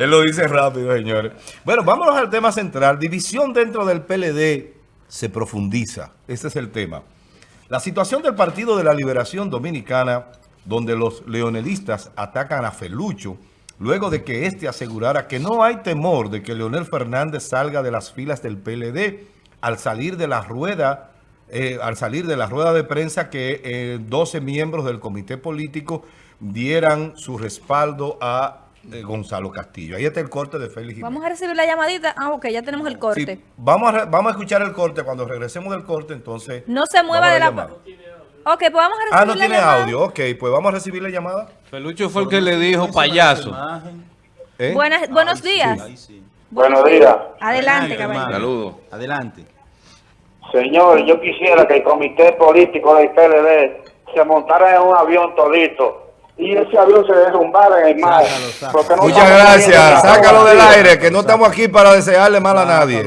Él lo dice rápido, señores. Bueno, vámonos al tema central. División dentro del PLD se profundiza. Ese es el tema. La situación del Partido de la Liberación Dominicana, donde los leonelistas atacan a Felucho, luego de que éste asegurara que no hay temor de que Leonel Fernández salga de las filas del PLD al salir de la rueda, eh, al salir de la rueda de prensa que eh, 12 miembros del comité político dieran su respaldo a eh, Gonzalo Castillo. Ahí está el corte de Félix Jiménez. Vamos a recibir la llamadita. Ah, ok, ya tenemos el corte. Sí, vamos, a, vamos a escuchar el corte. Cuando regresemos del corte, entonces... No se mueva de la... llamada. Ok, pues vamos a recibir Ah, no la tiene llamada. audio. Ok, pues vamos a recibir la llamada. Felucho fue el que le dijo payaso. ¿Eh? Buenas, buenos días. Ahí sí. Buenos días. Adelante, Adelante, caballero. Saludos. Adelante. Señor, yo quisiera que el comité político del PLD se montara en un avión todito y ese avión se derrumbara en el mar. Sácalo, sácalo. porque no Muchas gracias. Sácalo del aire, que no estamos aquí para desearle mal a nadie.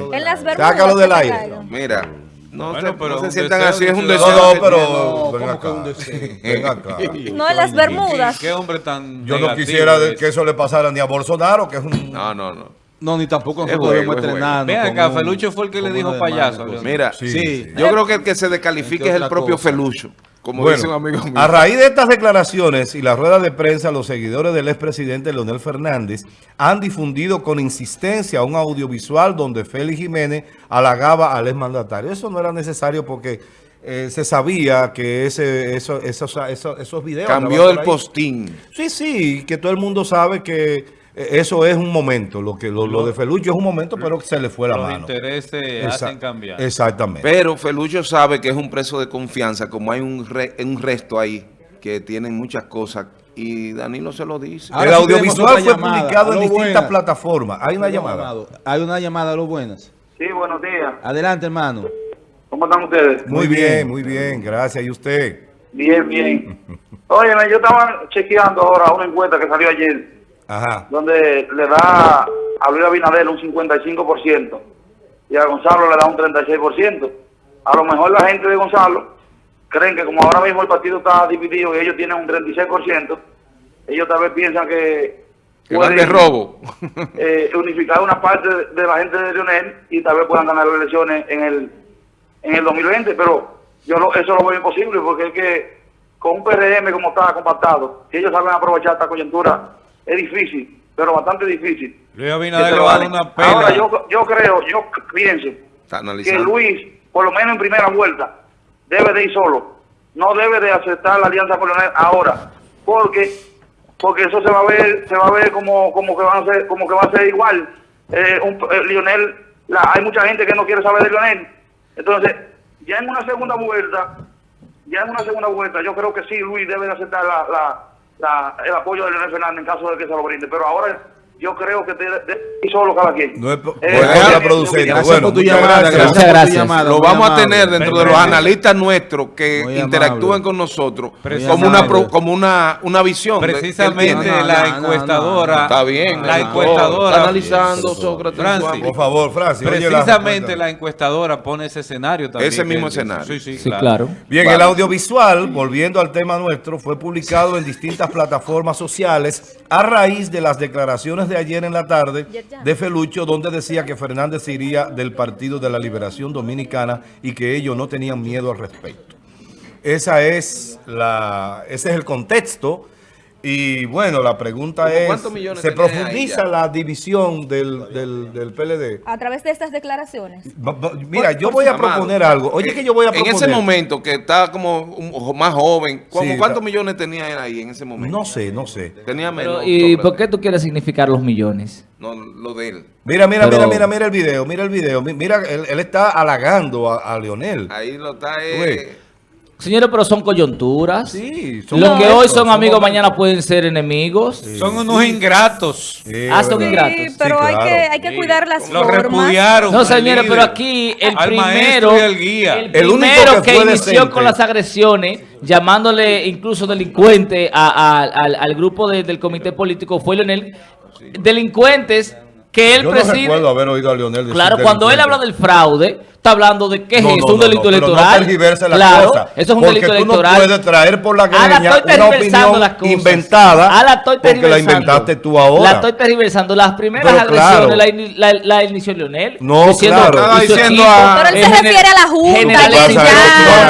Sácalo del aire. Mira, no, Bueno, se, pero no se un sientan deseo así, es un de deseo. No, pero No, ven ¿cómo que un acá. deseo? Ven acá. No en las Bermudas. ¿Qué hombre tan Yo no quisiera es? que eso le pasara ni a Bolsonaro, que es un... No, no, no. No, ni tampoco Es juego, debemos es juego. entrenarnos. Ven con acá, Felucho fue el que le dijo payaso. Mira, Sí, Sí. sí. yo creo que el que se descalifique ¿Qué es el propio cosa? Felucho, como Bueno, dice un amigo mío. a raíz de estas declaraciones y la rueda de prensa, los seguidores del expresidente Leonel Fernández han difundido con insistencia un audiovisual donde Félix Jiménez halagaba al exmandatario. Eso no era necesario porque eh, se sabía que ese, eso, esos, esos, esos videos... Cambió el postín. Sí, sí, que todo el mundo sabe que eso es un momento. Lo que lo, lo de Felucho es un momento, pero se le fue la Los mano. intereses Exa- hacen cambiar. Exactamente. Pero Felucho sabe que es un preso de confianza, como hay un, re- un resto ahí que tienen muchas cosas. Y Danilo se lo dice. Ahora el audiovisual fue llamada. publicado en distintas plataformas. Hay una llamada. Hay una llamada, lo buenas. Sí, buenos días. Adelante, hermano. ¿Cómo están ustedes? Muy bien, muy bien. Gracias. ¿Y usted? Bien, bien. Oye, yo estaba chequeando ahora una encuesta que salió ayer Ajá. donde le da a Luis Abinader un 55% y a Gonzalo le da un 36%. A lo mejor la gente de Gonzalo creen que como ahora mismo el partido está dividido y ellos tienen un 36%, ellos tal vez piensan que Que van de pueden, robo. eh, unificar una parte de, de la gente de Lionel y tal vez puedan ganar las elecciones en el en el 2020, pero yo lo- eso lo veo imposible porque es que con un PRM como está compactado, si ellos saben aprovechar esta coyuntura, es difícil, pero bastante difícil. Luis Abinader va a dar una pena. Ahora yo, yo creo, yo pienso que. Luis, por lo menos en primera vuelta, debe de ir solo. No debe de aceptar la alianza con Leonel ahora, porque porque eso se va a ver, se va a ver como, como que van a ser, como que va a ser igual. Eh, un, eh, Lionel, la- hay mucha gente que no quiere saber de Lionel. Entonces, ya en una segunda vuelta, ya en una segunda vuelta, yo creo que sí, Luis debe de aceptar la, la, la- el apoyo de Leonel en caso de que se lo brinde. Pero ahora yo creo que debe ir solo cada quien. No es Eh, eh, eh, Gracias Bueno, por tu muchas llamada. gracias. Muchas por tu gracias. llamada. Lo vamos a tener dentro de los analistas nuestros que Muy interactúan amable. con nosotros como una, amable. pro- como una, una visión. de- Precisamente tiene. No, no, la no, no, encuestadora. no. Está bien. La no, encuestadora. Está analizando, Sócrates. Francis. Por favor, Francis. Precisamente la encuestadora pone ese escenario también. Ese mismo escenario. Sí, sí, Sí, claro. claro. Bien, Vale. el audiovisual, volviendo al tema nuestro, fue publicado en distintas plataformas sociales a raíz de las declaraciones de ayer en la tarde de Felucho, donde decía que Fernández iría del Partido de la Liberación Dominicana y que ellos no tenían miedo al respecto. Esa es la, ese es el contexto. Y bueno, la pregunta ¿Cómo es, cuántos millones ¿se profundiza la división del, del, del PLD? A través de estas declaraciones. Mira, yo Por voy a amado, proponer algo. Oye, eh, que yo voy a En proponer. ese momento que está como un- más joven, ¿cómo- Sí, ¿cuántos millones tenía él ahí en ese momento? No sé, no sé. Tenía menos. Pero, ¿Y por qué tú quieres significar los millones? No, lo de él. Mira, mira, Pero- mira, mira, mira el video, mira el video. Mi- Mira, él, él está halagando a, a Leonel. Ahí lo está. Güey. Señores, pero son coyunturas. Sí, Los son que hoy son amigos mañana pueden ser enemigos. Son unos ingratos. Sí, Ah, son ¿verdad? ingratos. Sí, pero Sí, hay, claro. que, hay que Sí. cuidar las Lo formas. repudiaron. No, señores, líder, pero aquí el al primero, maestro y al guía. el El único primero que inició decente. con las agresiones, llamándole incluso delincuente a- a- al, al grupo de- del comité político fue Leonel. Delincuentes que él Yo no preside. recuerdo haber oído a Leonel decir Claro, cuando él habla del fraude, está hablando de qué No, es no, esto, un no, delito no, pero electoral. La claro, cosa, eso es un porque delito tú electoral. no puedes traer por la Ah, la greña estoy una opinión las cosas. inventada Ah, la estoy porque la inventaste tú ahora. La estoy tergiversando. Las primeras Pero agresiones claro. la, la, la inició Leonel. No, claro. Y su diciendo a- Pero él se refiere a la Junta,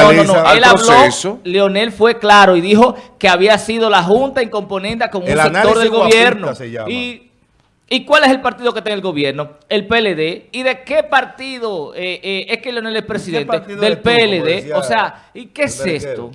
No, no, no, Él habló. Leonel fue claro y dijo que había sido la Junta incomponente con un sector del gobierno. Y ¿Y cuál es el partido que está en el gobierno? El PLD. ¿Y de qué partido eh, eh, es que Leonel es presidente? Del tú, PLD. decía O sea, ¿y qué es esto?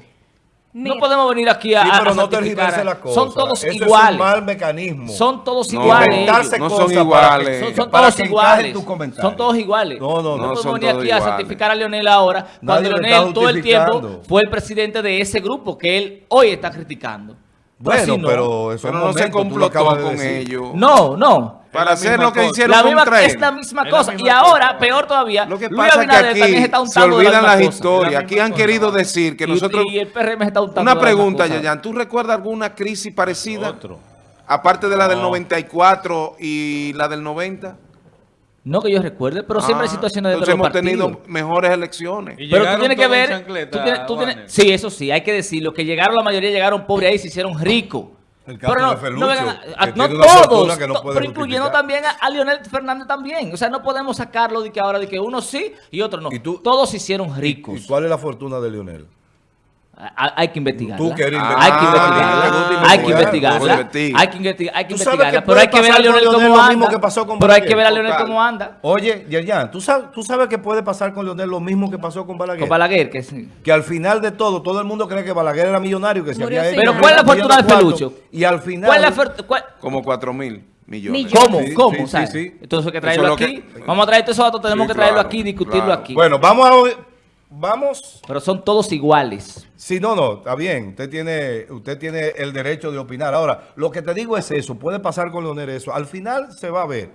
Mira, No podemos venir aquí a, Sí, pero a no tergiverse la cosa. Son todos iguales. Es un mal mecanismo. Son todos No, iguales. No son cosas iguales. Son, todos iguales. Son todos iguales. No, no, no. No podemos son venir aquí a santificar a Leonel ahora, cuando Nadie Leonel todo el tiempo fue el presidente de ese grupo que él hoy está criticando. Bueno, no. pero eso Pero es no se complotó con ellos. No, no. Para la hacer lo que cosa. hicieron La misma, es la misma Es la cosa. misma y ahora, peor todavía, Lo que Luis pasa es que Abinader también se está olvidan la las historias. Aquí han querido decir que Y- nosotros... Y, el PRM está untando Una la pregunta. Yayan. ¿Tú recuerdas alguna crisis parecida? Otro. Aparte de la del No. 94 y la del 90. No que yo recuerde, pero siempre hay Ah, situaciones de los hemos partidos. tenido mejores elecciones. Y Pero tú tienes que ver, tú tienes- tú tienes- Juanes. sí, eso sí, hay que decirlo, que llegaron, la mayoría llegaron pobres ahí y se hicieron ricos. El caso Pero no, de Felucho, no, a- a- todos, no pero incluyendo también a, a Leonel Fernández también. O sea, no podemos sacarlo de que ahora de que uno sí y otro no. ¿Y tú? todos se hicieron ricos. ¿Y cuál es la fortuna de Leonel? Ha- Hay que investigarla. Tú que eres Ah, hay que ah, investigarla. hay que investigar, investigarla. investiga. Hay que, sabes investigarla. Pero hay que ver a Leonel cómo anda. Pero hay que ver a Leonel cómo anda. Oye, Yerjan, ¿tú sabes, tú sabes que puede pasar con Leonel lo mismo que pasó con Balaguer. Con Balaguer, que sí. que al final de todo, todo el mundo cree que Balaguer era millonario, que se había hecho. Pero ¿cuál es la fortuna de Felucho? Y al final... ¿Cuál es la cuál- Como 4 mil millones. ¿Cómo? Sí, ¿Cómo? sí, sí, sí. Entonces hay que traerlo aquí. que- Vamos a traer todo eso, tenemos Sí, que traerlo claro, aquí, discutirlo claro. aquí. Bueno, vamos a... Vamos... Pero son todos iguales. Sí, no, no, está bien. Usted tiene, usted tiene el derecho de opinar. Ahora, lo que te digo es eso. Puede pasar con Leonel eso. Al final se va a ver.